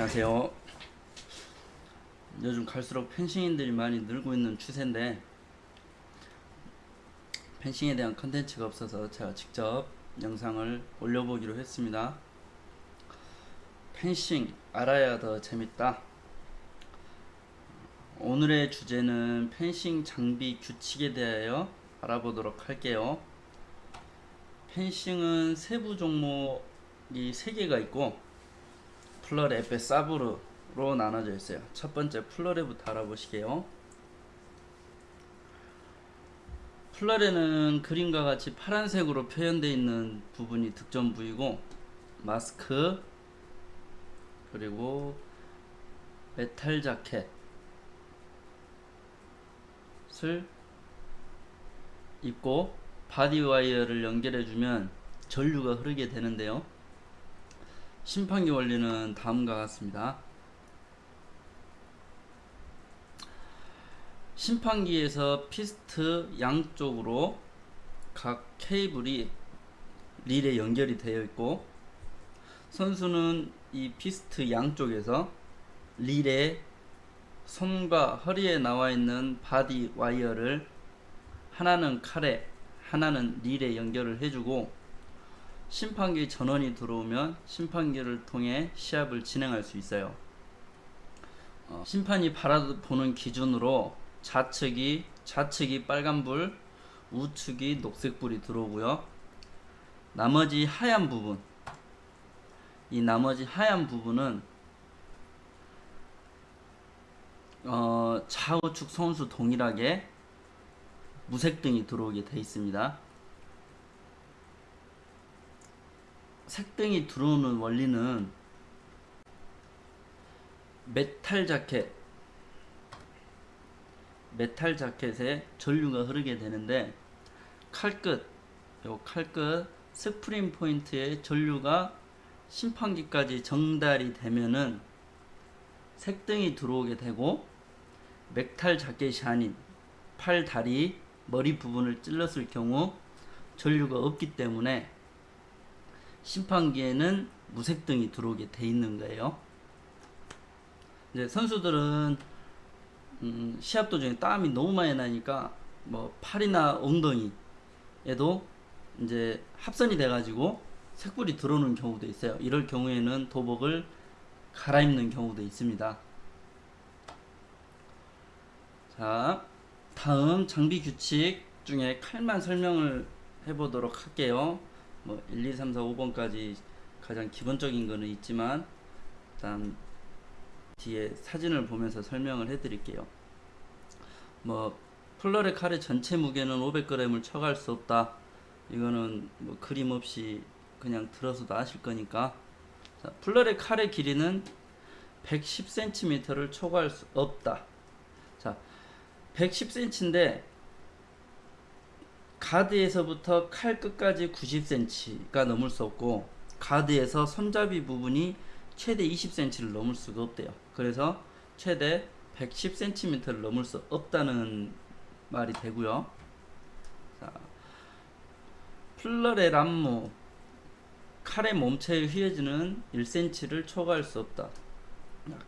안녕하세요. 요즘 갈수록 펜싱인들이 많이 늘고 있는 추세인데 펜싱에 대한 컨텐츠가 없어서 제가 직접 영상을 올려보기로 했습니다. 펜싱 알아야 더 재밌다. 오늘의 주제는 펜싱 장비 규칙에 대하여 알아보도록 할게요. 펜싱은 세부 종목이 3개가 있고 플러레, 에페, 사브르로 나눠져 있어요. 첫 번째 플러레부터 알아보시게요. 플러레는 그림과 같이 파란색으로 표현되어 있는 부분이 득점 부위고 마스크 그리고 메탈 자켓을 입고 바디 와이어를 연결해 주면 전류가 흐르게 되는데요. 심판기 원리는 다음과 같습니다. 심판기에서 피스트 양쪽으로 각 케이블이 릴에 연결이 되어 있고 선수는 이 피스트 양쪽에서 릴에 손과 허리에 나와 있는 바디 와이어를 하나는 칼에 하나는 릴에 연결을 해주고 심판기 전원이 들어오면 심판기를 통해 시합을 진행할 수 있어요. 어, 심판이 바라보는 기준으로 좌측이 좌측이 빨간불, 우측이 녹색불이 들어오고요. 나머지 하얀 부분, 이 나머지 하얀 부분은 어, 좌우측 선수 동일하게 무색등이 들어오게 되어 있습니다. 색등이 들어오는 원리는 메탈 자켓 메탈 자켓에 전류가 흐르게 되는데 칼끝 요 칼끝 스프링 포인트에 전류가 심판기까지 전달이 되면은 색등이 들어오게 되고 메탈 자켓이 아닌 팔, 다리, 머리 부분을 찔렀을 경우 전류가 없기 때문에 심판기에는 무색등이 들어오게 돼 있는 거예요. 이제 선수들은 음, 시합 도중에 땀이 너무 많이 나니까 뭐 팔이나 엉덩이에도 이제 합선이 돼가지고 색불이 들어오는 경우도 있어요. 이럴 경우에는 도복을 갈아입는 경우도 있습니다. 자, 다음 장비 규칙 중에 칼만 설명을 해보도록 할게요. 뭐 1, 2, 3, 4, 5번까지 가장 기본적인 거는 있지만 일단 뒤에 사진을 보면서 설명을 해 드릴게요. 뭐 플러레 칼의 전체 무게는 500g을 쳐갈 수 없다. 이거는 뭐 그림 없이 그냥 들어서도 아실 거니까 자, 플러레 칼의 길이는 110cm를 초과할 수 없다. 자, 110cm인데 가드에서부터 칼 끝까지 90cm가 넘을 수 없고 가드에서 손잡이 부분이 최대 20cm를 넘을 수가 없대요. 그래서 최대 110cm를 넘을 수 없다는 말이 되고요. 자, 플러레 람무 칼의 몸체에 휘어지는 1cm를 초과할 수 없다.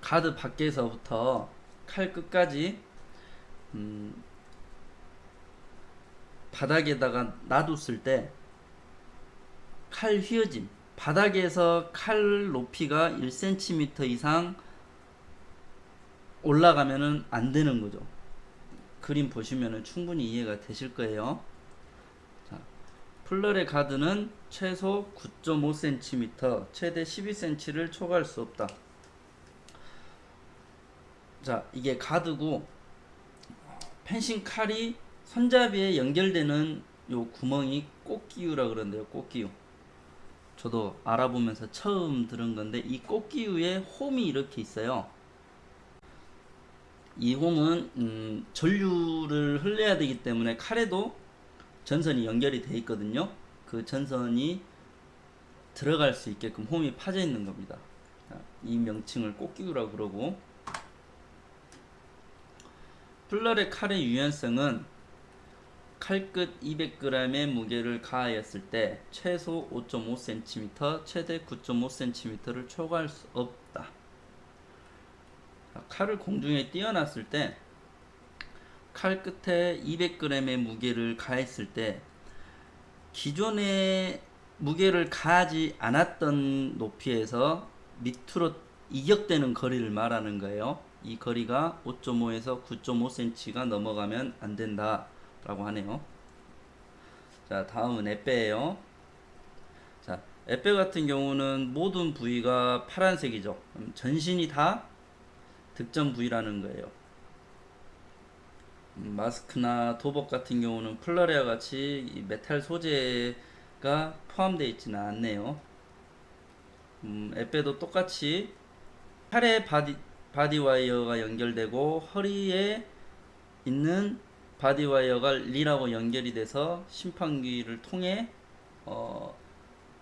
가드 밖에서부터 칼 끝까지 음, 바닥에다가 놔뒀을 때 칼 휘어짐 바닥에서 칼 높이가 1cm 이상 올라가면은 안 되는 거죠. 그림 보시면은 충분히 이해가 되실 거예요. 자, 플러레 가드는 최소 9.5cm, 최대 12cm를 초과할 수 없다. 자, 이게 가드고 펜싱 칼이 손잡이에 연결되는 요 구멍이 꽃기우라 그러는데요. 꽃기우. 저도 알아보면서 처음 들은 건데 이 꽃기우에 홈이 이렇게 있어요. 이 홈은 음, 전류를 흘려야 되기 때문에 칼에도 전선이 연결이 돼 있거든요. 그 전선이 들어갈 수 있게끔 홈이 파져 있는 겁니다. 이 명칭을 꽃기우라고 그러고 플러의 칼의 유연성은 칼끝 200g의 무게를 가하였을 때 최소 5.5cm, 최대 9.5cm를 초과할 수 없다. 칼을 공중에 띄어놨을 때 칼 끝에 200g의 무게를 가했을 때 기존에 무게를 가하지 않았던 높이에서 밑으로 이격되는 거리를 말하는 거예요. 이 거리가 5.5에서 9.5cm가 넘어가면 안 된다 라고 하네요. 자 다음은 에빼예요. 자 에빼 같은 경우는 모든 부위가 파란색이죠. 전신이 다 득점 부위라는 거예요. 음, 마스크나 도복 같은 경우는 플러레와 같이 이 메탈 소재가 포함되어 있지는 않네요. 음, 에페도 똑같이 팔에 바디, 바디 와이어가 연결되고 허리에 있는 바디 와이어가 릴하고 연결이 돼서 심판기를 통해 어,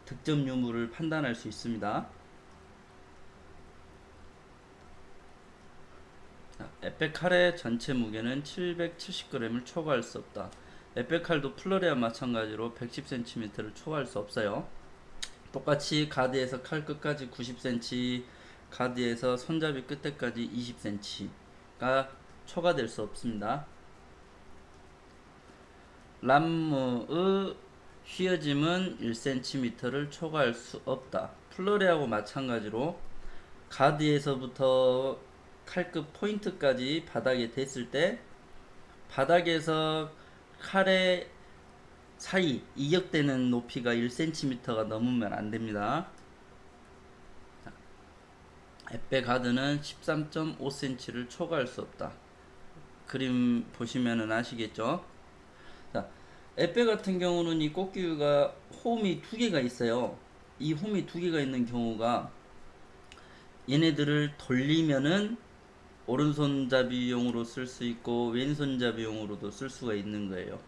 득점 유무를 판단할 수 있습니다. 자, 에페칼의 전체 무게는 770g을 초과할 수 없다. 에페칼도 플러리와 마찬가지로 110cm를 초과할 수 없어요. 똑같이 가드에서 칼 끝까지 90cm, 가드에서 손잡이 끝에까지 20cm가 초과될 수 없습니다. 람무의 휘어짐은 1cm를 초과할 수 없다. 플러리하고 마찬가지로 가드에서부터 칼끝 포인트까지 바닥에 댔을 때 바닥에서 칼의 사이 이격되는 높이가 1cm가 넘으면 안 됩니다. 에페 가드는 13.5cm를 초과할 수 없다. 그림 보시면은 아시겠죠? 자, 에페 같은 경우는 이 꽃기가 홈이 두 개가 있어요. 이 홈이 두 개가 있는 경우가 얘네들을 돌리면은 오른손잡이용으로 쓸 수 있고 왼손잡이용으로도 쓸 수가 있는 거예요.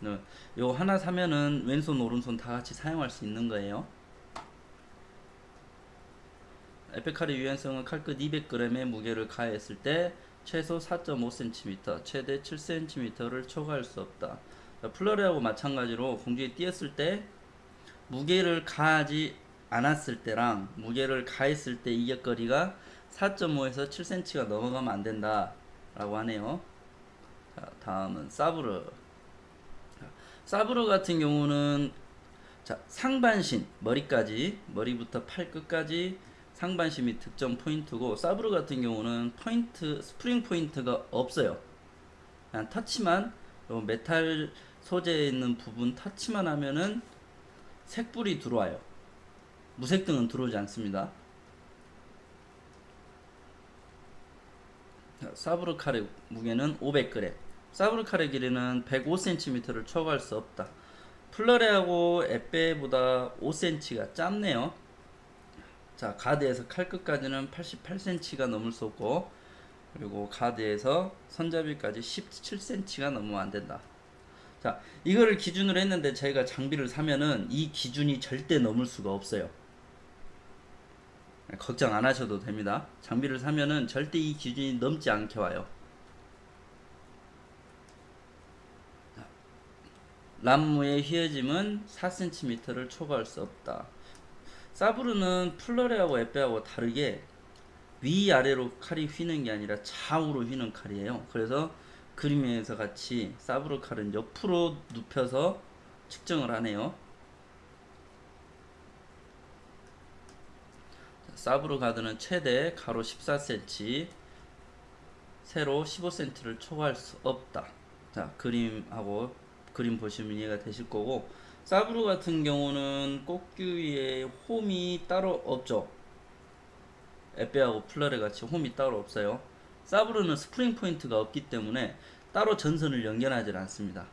네, 요 하나 사면은 왼손 오른손 다 같이 사용할 수 있는 거예요. 에페칼의 유연성은 칼끝 200g의 무게를 가했을 때 최소 4.5cm, 최대 7cm를 초과할 수 없다. 플러리하고 마찬가지로 공중에 띄었을 때 무게를 가하지 않았을 때랑 무게를 가했을 때 이격거리가 4.5에서 7cm가 넘어가면 안 된다 라고 하네요. 자, 다음은 사브르. 자, 사브르 같은 경우는 자, 상반신 머리까지 머리부터 팔 끝까지 상반신이 득점 포인트고 사브르 같은 경우는 포인트 스프링 포인트가 없어요. 그냥 터치만 요 메탈 소재에 있는 부분 터치만 하면은 색불이 들어와요. 무색등은 들어오지 않습니다. 사브르 칼의 무게는 500g. 사브르 칼의 길이는 105cm를 초과할 수 없다. 플러레하고 에페보다 5cm가 짧네요. 자, 가드에서 칼 끝까지는 88cm가 넘을 수 없고, 그리고 가드에서 손잡이까지 17cm가 넘으면 안 된다. 자, 이거를 기준으로 했는데 저희가 장비를 사면은 이 기준이 절대 넘을 수가 없어요. 걱정 안 하셔도 됩니다. 장비를 사면은 절대 이 기준이 넘지 않게 와요. 람무의 휘어짐은 4cm를 초과할 수 없다. 사브르는 플러레하고 에페하고 다르게 위아래로 칼이 휘는 게 아니라 좌우로 휘는 칼이에요. 그래서 그림에서 같이 사브르 칼은 옆으로 눕혀서 측정을 하네요. 사브르 가드는 최대 가로 14cm, 세로 15cm를 초과할 수 없다. 자, 그림하고 그림 보시면 이해가 되실 거고 사브르 같은 경우는 끝 부위에 홈이 따로 없죠. 에페하고 플러레 같이 홈이 따로 없어요. 사브르는 스프링 포인트가 없기 때문에 따로 전선을 연결하지 않습니다.